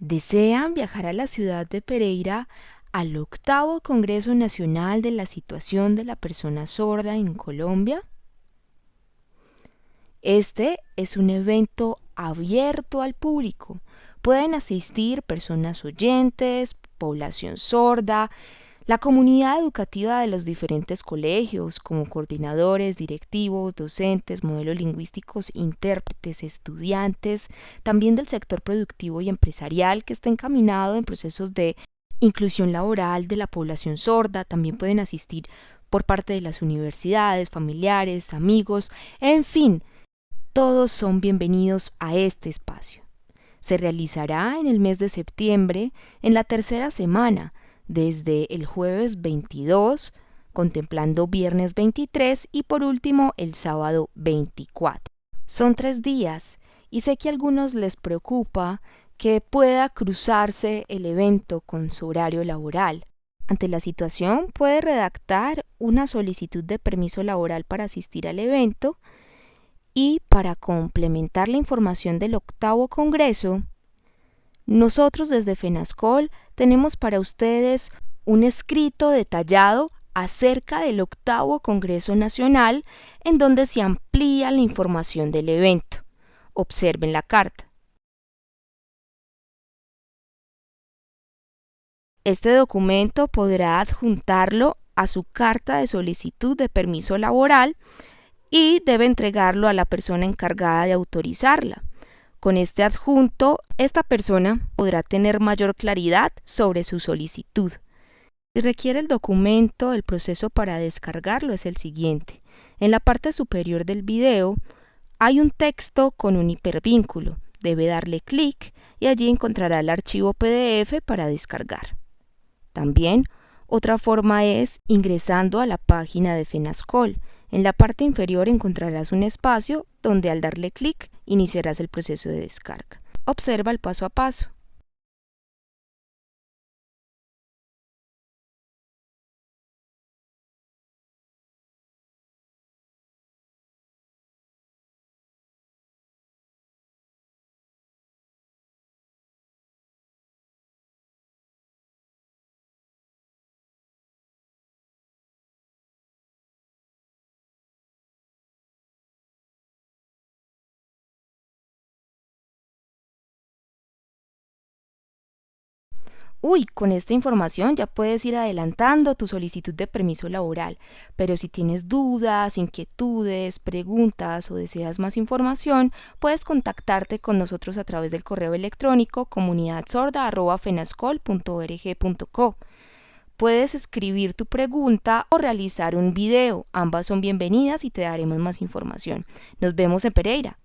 ¿Desean viajar a la ciudad de Pereira al octavo Congreso Nacional de la Situación de la Persona Sorda en Colombia? Este es un evento abierto al público. Pueden asistir personas oyentes, población sorda, la comunidad educativa de los diferentes colegios, como coordinadores, directivos, docentes, modelos lingüísticos, intérpretes, estudiantes, también del sector productivo y empresarial que está encaminado en procesos de inclusión laboral de la población sorda, también pueden asistir por parte de las universidades, familiares, amigos, en fin, todos son bienvenidos a este espacio. Se realizará en el mes de septiembre, en la tercera semana, desde el jueves 22, contemplando viernes 23 y por último el sábado 24. Son tres días y sé que a algunos les preocupa que pueda cruzarse el evento con su horario laboral. Ante la situación puede redactar una solicitud de permiso laboral para asistir al evento y para complementar la información del octavo Congreso, nosotros desde FENASCOL tenemos para ustedes un escrito detallado acerca del octavo Congreso Nacional en donde se amplía la información del evento. Observen la carta. Este documento podrá adjuntarlo a su carta de solicitud de permiso laboral y debe entregarlo a la persona encargada de autorizarla. Con este adjunto, esta persona podrá tener mayor claridad sobre su solicitud. Si requiere el documento, el proceso para descargarlo es el siguiente. En la parte superior del video hay un texto con un hipervínculo. Debe darle clic y allí encontrará el archivo PDF para descargar. También otra forma es ingresando a la página de FENASCOL. En la parte inferior encontrarás un espacio donde al darle clic iniciarás el proceso de descarga. Observa el paso a paso. Uy, con esta información ya puedes ir adelantando tu solicitud de permiso laboral, pero si tienes dudas, inquietudes, preguntas o deseas más información, puedes contactarte con nosotros a través del correo electrónico comunidadsorda.fenascol.org.co. Puedes escribir tu pregunta o realizar un video, ambas son bienvenidas y te daremos más información. Nos vemos en Pereira.